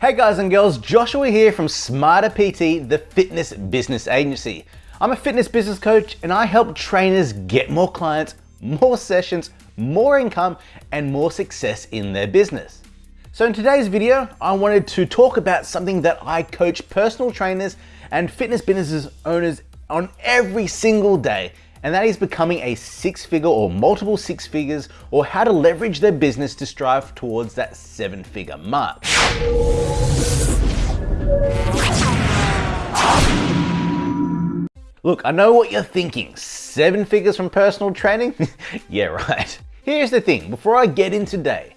Hey guys and girls, Joshua here from Smarter PT, the fitness business agency. I'm a fitness business coach and I help trainers get more clients, more sessions, more income, and more success in their business. So in today's video, I wanted to talk about something that I coach personal trainers and fitness businesses owners on every single day and that is becoming a six figure or multiple six figures or how to leverage their business to strive towards that seven figure mark. Look, I know what you're thinking, seven figures from personal training? yeah, right. Here's the thing, before I get in today,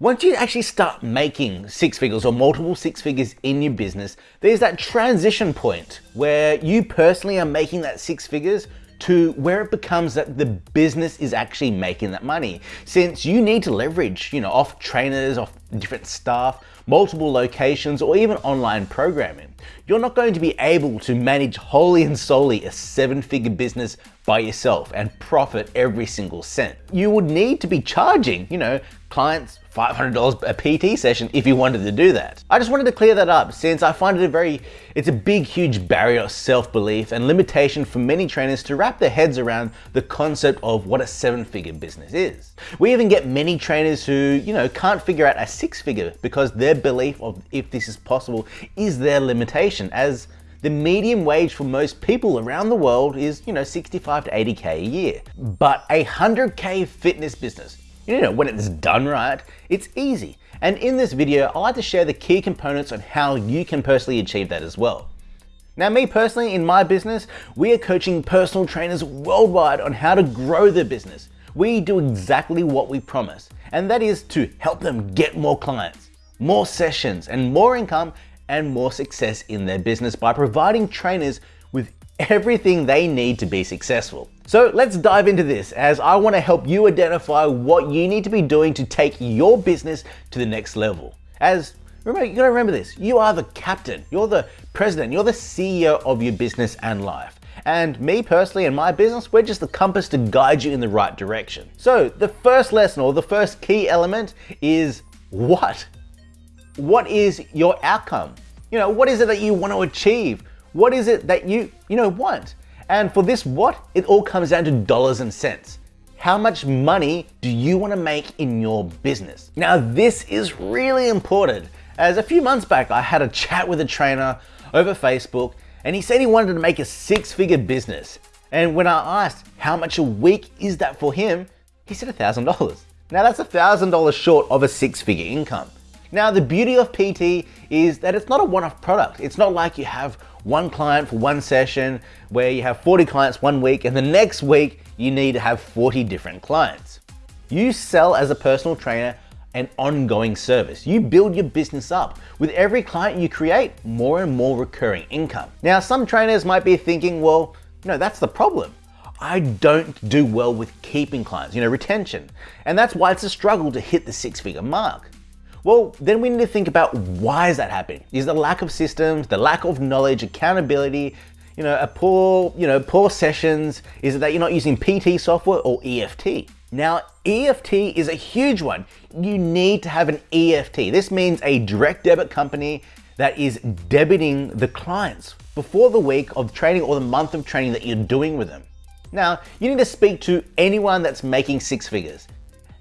once you actually start making six figures or multiple six figures in your business, there's that transition point where you personally are making that six figures to where it becomes that the business is actually making that money. Since you need to leverage, you know, off trainers, off different staff, multiple locations, or even online programming. You're not going to be able to manage wholly and solely a seven figure business by yourself and profit every single cent. You would need to be charging, you know, clients $500 a PT session if you wanted to do that. I just wanted to clear that up since I find it a very, it's a big, huge barrier of self-belief and limitation for many trainers to wrap their heads around the concept of what a seven figure business is. We even get many trainers who, you know, can't figure out a six figure because their belief of if this is possible is their limitation as the median wage for most people around the world is, you know, 65 to 80K a year. But a 100K fitness business you know, when it's done right, it's easy. And in this video, I like to share the key components on how you can personally achieve that as well. Now me personally, in my business, we are coaching personal trainers worldwide on how to grow their business. We do exactly what we promise, and that is to help them get more clients, more sessions, and more income and more success in their business by providing trainers with everything they need to be successful. So let's dive into this as I wanna help you identify what you need to be doing to take your business to the next level. As remember, you gotta remember this, you are the captain, you're the president, you're the CEO of your business and life. And me personally and my business, we're just the compass to guide you in the right direction. So the first lesson or the first key element is what? What is your outcome? You know, what is it that you want to achieve? What is it that you, you know, want? And for this what, it all comes down to dollars and cents. How much money do you want to make in your business? Now, this is really important as a few months back, I had a chat with a trainer over Facebook and he said he wanted to make a six figure business. And when I asked how much a week is that for him, he said $1,000. Now that's $1,000 short of a six figure income. Now the beauty of PT is that it's not a one-off product. It's not like you have one client for one session where you have 40 clients one week and the next week you need to have 40 different clients. You sell as a personal trainer an ongoing service. You build your business up. With every client you create, more and more recurring income. Now, some trainers might be thinking, well, no, that's the problem. I don't do well with keeping clients, you know, retention. And that's why it's a struggle to hit the six figure mark. Well, then we need to think about why is that happening? Is the lack of systems, the lack of knowledge, accountability, you know, a poor, you know, poor sessions? Is it that you're not using PT software or EFT? Now, EFT is a huge one. You need to have an EFT. This means a direct debit company that is debiting the clients before the week of training or the month of training that you're doing with them. Now, you need to speak to anyone that's making six figures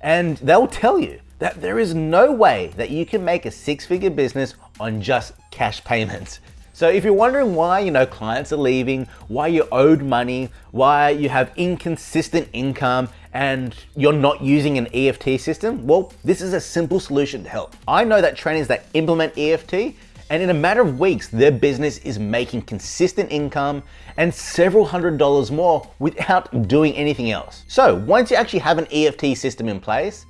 and they'll tell you that there is no way that you can make a six-figure business on just cash payments. So if you're wondering why, you know, clients are leaving, why you're owed money, why you have inconsistent income and you're not using an EFT system, well, this is a simple solution to help. I know that trainers that implement EFT and in a matter of weeks, their business is making consistent income and several hundred dollars more without doing anything else. So once you actually have an EFT system in place,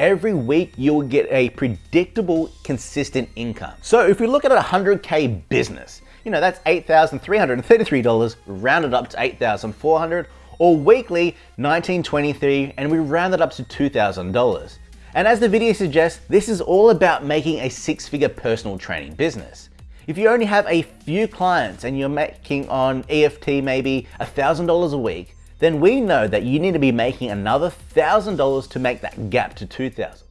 every week you'll get a predictable, consistent income. So if we look at a 100K business, you know, that's $8,333 rounded up to 8,400 or weekly 1923 and we round it up to $2,000. And as the video suggests, this is all about making a six-figure personal training business. If you only have a few clients and you're making on EFT maybe $1,000 a week, then we know that you need to be making another $1,000 to make that gap to 2,000.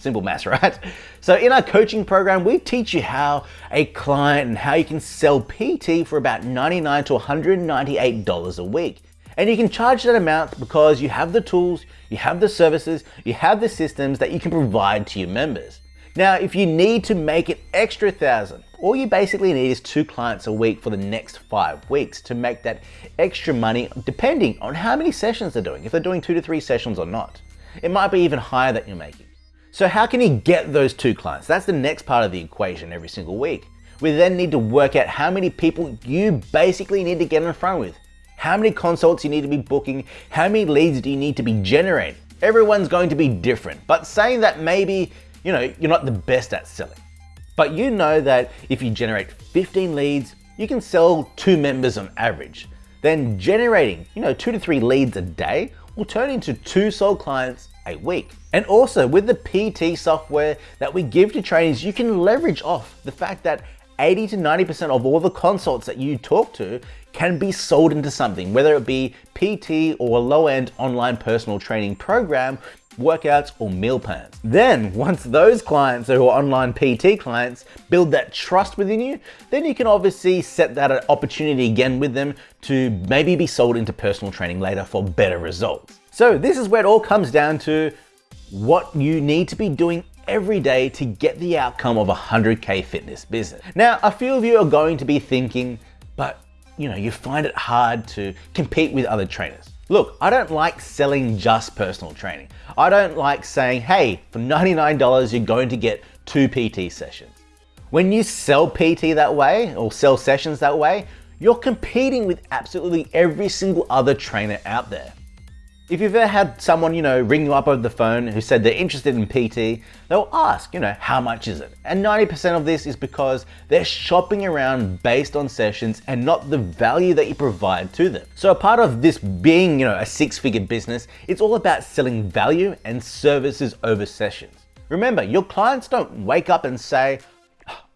Simple math, right? So in our coaching program, we teach you how a client and how you can sell PT for about 99 to $198 a week. And you can charge that amount because you have the tools, you have the services, you have the systems that you can provide to your members. Now, if you need to make it extra thousand, all you basically need is two clients a week for the next five weeks to make that extra money depending on how many sessions they're doing, if they're doing two to three sessions or not. It might be even higher that you're making. So how can you get those two clients? That's the next part of the equation every single week. We then need to work out how many people you basically need to get in front with. How many consults you need to be booking, how many leads do you need to be generating. Everyone's going to be different, but saying that maybe, you know, you're not the best at selling. But you know that if you generate 15 leads, you can sell two members on average. Then generating, you know, two to three leads a day will turn into two sold clients a week. And also with the PT software that we give to trainees, you can leverage off the fact that 80 to 90% of all the consults that you talk to can be sold into something, whether it be PT or a low-end online personal training program, workouts, or meal plans. Then, once those clients who are online PT clients build that trust within you, then you can obviously set that opportunity again with them to maybe be sold into personal training later for better results. So this is where it all comes down to what you need to be doing every day to get the outcome of a 100K fitness business. Now, a few of you are going to be thinking, but you know, you find it hard to compete with other trainers. Look, I don't like selling just personal training. I don't like saying, hey, for $99, you're going to get two PT sessions. When you sell PT that way or sell sessions that way, you're competing with absolutely every single other trainer out there. If you've ever had someone, you know, ring you up over the phone who said they're interested in PT, they'll ask, you know, how much is it? And 90% of this is because they're shopping around based on sessions and not the value that you provide to them. So a part of this being, you know, a six-figure business, it's all about selling value and services over sessions. Remember, your clients don't wake up and say,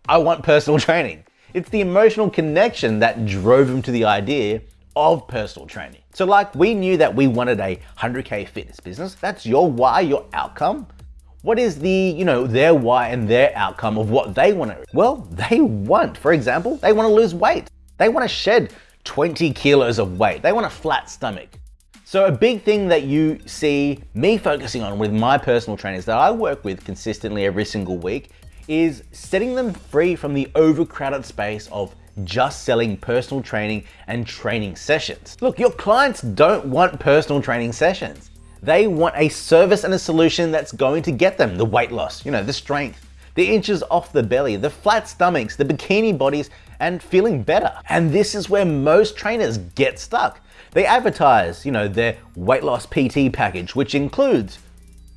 I want personal training. It's the emotional connection that drove them to the idea of personal training. So like we knew that we wanted a 100K fitness business. That's your why, your outcome. What is the, you know, their why and their outcome of what they want to, well, they want, for example, they want to lose weight. They want to shed 20 kilos of weight. They want a flat stomach. So a big thing that you see me focusing on with my personal trainers that I work with consistently every single week is setting them free from the overcrowded space of just selling personal training and training sessions. Look, your clients don't want personal training sessions. They want a service and a solution that's going to get them the weight loss, you know, the strength, the inches off the belly, the flat stomachs, the bikini bodies, and feeling better. And this is where most trainers get stuck. They advertise, you know, their weight loss PT package, which includes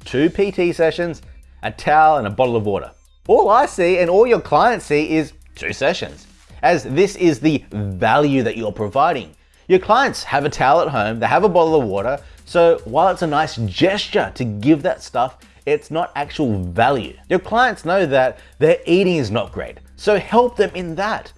two PT sessions, a towel, and a bottle of water. All I see and all your clients see is two sessions as this is the value that you're providing. Your clients have a towel at home, they have a bottle of water, so while it's a nice gesture to give that stuff, it's not actual value. Your clients know that their eating is not great, so help them in that.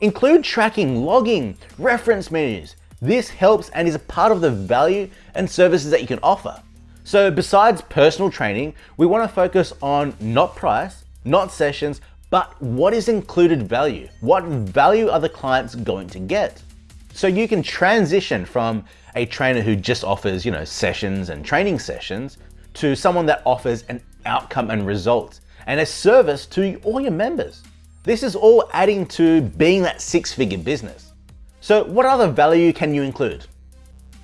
Include tracking, logging, reference menus. This helps and is a part of the value and services that you can offer. So besides personal training, we wanna focus on not price, not sessions, but what is included value? What value are the clients going to get? So you can transition from a trainer who just offers, you know, sessions and training sessions to someone that offers an outcome and results and a service to all your members. This is all adding to being that six-figure business. So what other value can you include?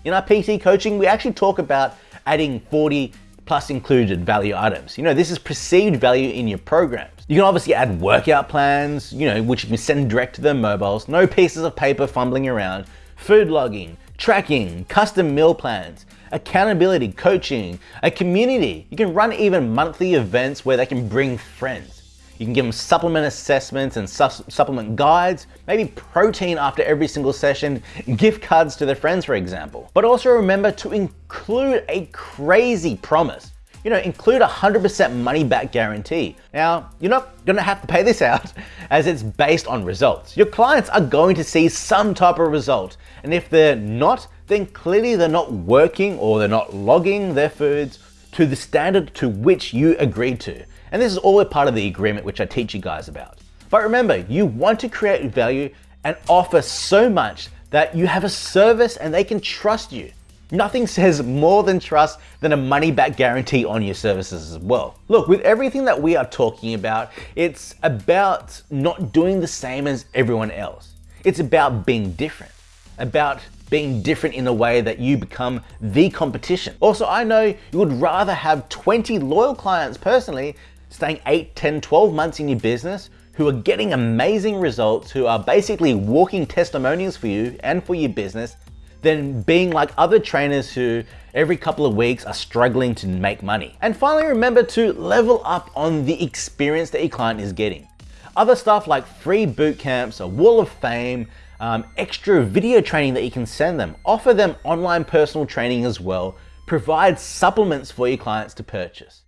In our PT coaching, we actually talk about adding 40 plus included value items. You know, this is perceived value in your programs. You can obviously add workout plans, you know, which you can send direct to their mobiles, no pieces of paper fumbling around, food logging, tracking, custom meal plans, accountability, coaching, a community. You can run even monthly events where they can bring friends. You can give them supplement assessments and su supplement guides, maybe protein after every single session, gift cards to their friends, for example. But also remember to include a crazy promise you know, include a 100% money back guarantee. Now, you're not gonna have to pay this out as it's based on results. Your clients are going to see some type of result. And if they're not, then clearly they're not working or they're not logging their foods to the standard to which you agreed to. And this is all a part of the agreement which I teach you guys about. But remember, you want to create value and offer so much that you have a service and they can trust you. Nothing says more than trust than a money back guarantee on your services as well. Look, with everything that we are talking about, it's about not doing the same as everyone else. It's about being different, about being different in a way that you become the competition. Also, I know you would rather have 20 loyal clients personally staying 8, 10, 12 months in your business who are getting amazing results, who are basically walking testimonials for you and for your business, than being like other trainers who every couple of weeks are struggling to make money. And finally, remember to level up on the experience that your client is getting. Other stuff like free boot camps, a wall of fame, um, extra video training that you can send them, offer them online personal training as well, provide supplements for your clients to purchase.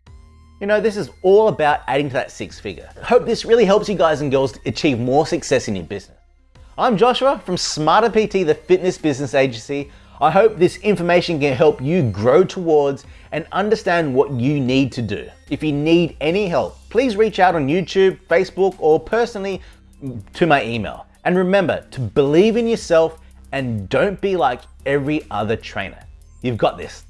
You know, this is all about adding to that six figure. Hope this really helps you guys and girls achieve more success in your business. I'm Joshua from Smarter PT, the fitness business agency. I hope this information can help you grow towards and understand what you need to do. If you need any help, please reach out on YouTube, Facebook, or personally to my email. And remember to believe in yourself and don't be like every other trainer. You've got this.